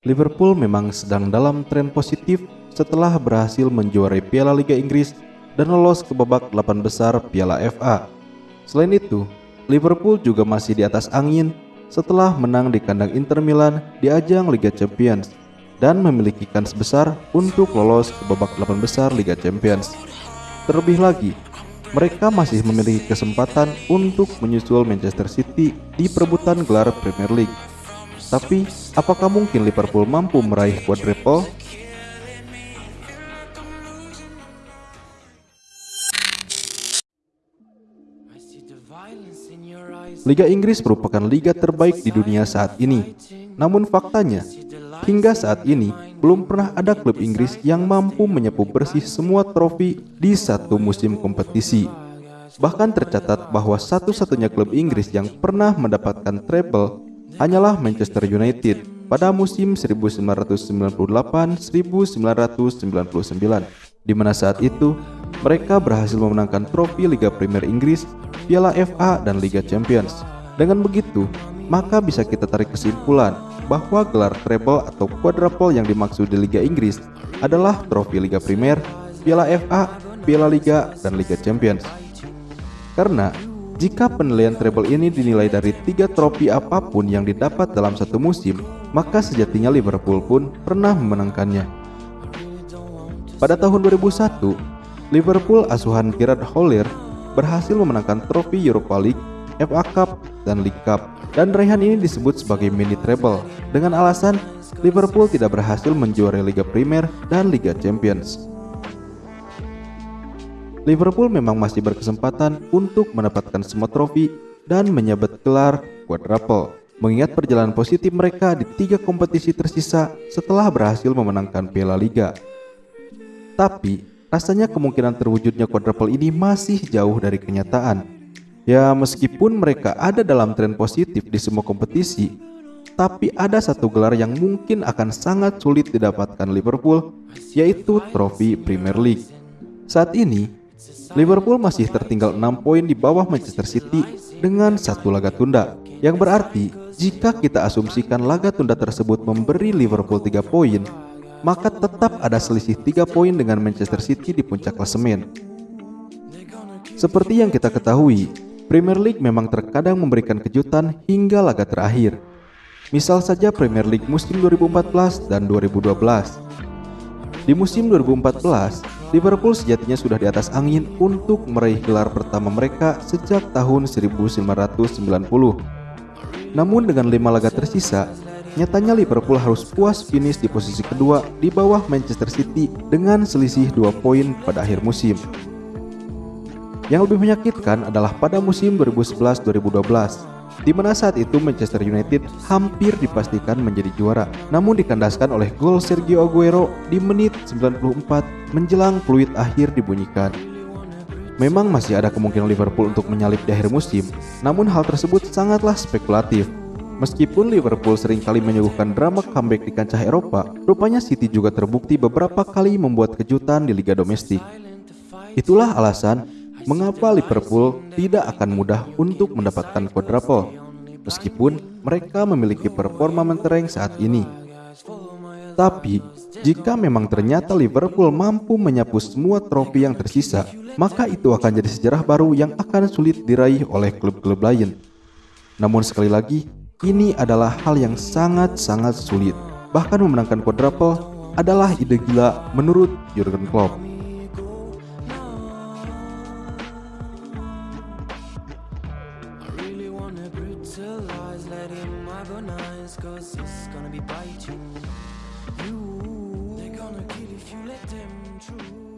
Liverpool memang sedang dalam tren positif setelah berhasil menjuarai Piala Liga Inggris dan lolos ke babak 8 besar Piala FA. Selain itu, Liverpool juga masih di atas angin setelah menang di kandang Inter Milan di ajang Liga Champions dan memiliki kans besar untuk lolos ke babak 8 besar Liga Champions. Terlebih lagi, mereka masih memiliki kesempatan untuk menyusul Manchester City di perebutan gelar Premier League. Tapi, apakah mungkin Liverpool mampu meraih quadruple? Liga Inggris merupakan liga terbaik di dunia saat ini. Namun faktanya, hingga saat ini belum pernah ada klub Inggris yang mampu menyapu bersih semua trofi di satu musim kompetisi. Bahkan tercatat bahwa satu-satunya klub Inggris yang pernah mendapatkan treble hanyalah Manchester United pada musim 1998-1999, di mana saat itu mereka berhasil memenangkan trofi Liga Premier Inggris, Piala FA, dan Liga Champions. Dengan begitu, maka bisa kita tarik kesimpulan bahwa gelar treble atau quadruple yang dimaksud di Liga Inggris adalah trofi Liga Primer, Piala FA, Piala Liga, dan Liga Champions. Karena jika penilaian treble ini dinilai dari tiga trofi apa pun yang didapat dalam satu musim, maka sejatinya Liverpool pun pernah memenangkannya. Pada tahun 2001, Liverpool asuhan Gerard Houllier berhasil memenangkan trofi Europa League, FA Cup, dan League Cup dan raihan ini disebut sebagai mini treble dengan alasan Liverpool tidak berhasil menjuarai Liga Primer dan Liga Champions. Liverpool memang masih berkesempatan untuk mendapatkan semua trofi dan menyabet gelar quadruple mengingat perjalanan positif mereka di tiga kompetisi tersisa setelah berhasil memenangkan Piala Liga. Tapi, rasanya kemungkinan terwujudnya quadruple ini masih jauh dari kenyataan Ya meskipun mereka ada dalam tren positif di semua kompetisi, tapi ada satu gelar yang mungkin akan sangat sulit didapatkan Liverpool, yaitu trofi Premier League. Saat ini, Liverpool masih tertinggal 6 poin di bawah Manchester City dengan satu laga tunda, yang berarti jika kita asumsikan laga tunda tersebut memberi Liverpool 3 poin, maka tetap ada selisih 3 poin dengan Manchester City di puncak klasemen. Seperti yang kita ketahui, Premier League memang terkadang memberikan kejutan hingga laga terakhir. Misal saja Premier League musim 2014 dan 2012. Di musim 2014, Liverpool sejatinya sudah di atas angin untuk meraih gelar pertama mereka sejak tahun 1990. Namun dengan lima laga tersisa, nyatanya Liverpool harus puas finish di posisi kedua di bawah Manchester City dengan selisih 2 poin pada akhir musim. Yang lebih menyakitkan adalah pada musim 2011-2012, di mana saat itu Manchester United hampir dipastikan menjadi juara, namun dikandaskan oleh gol Sergio Aguero di menit 94 menjelang fluid akhir dibunyikan. Memang masih ada kemungkinan Liverpool untuk menyalip di akhir musim, namun hal tersebut sangatlah spekulatif. Meskipun Liverpool sering kali menyuguhkan drama comeback di kancah Eropa, rupanya City juga terbukti beberapa kali membuat kejutan di liga domestik. Itulah alasan mengapa Liverpool tidak akan mudah untuk mendapatkan quadruple meskipun mereka memiliki performa mentereng saat ini. Tapi, jika memang ternyata Liverpool mampu menyapu semua trofi yang tersisa, maka itu akan jadi sejarah baru yang akan sulit diraih oleh klub-klub lain. Namun sekali lagi, ini adalah hal yang sangat-sangat sulit. Bahkan memenangkan quadruple adalah ide gila menurut Jurgen Klopp. cause it's gonna be biting you. They're gonna kill if you let them through.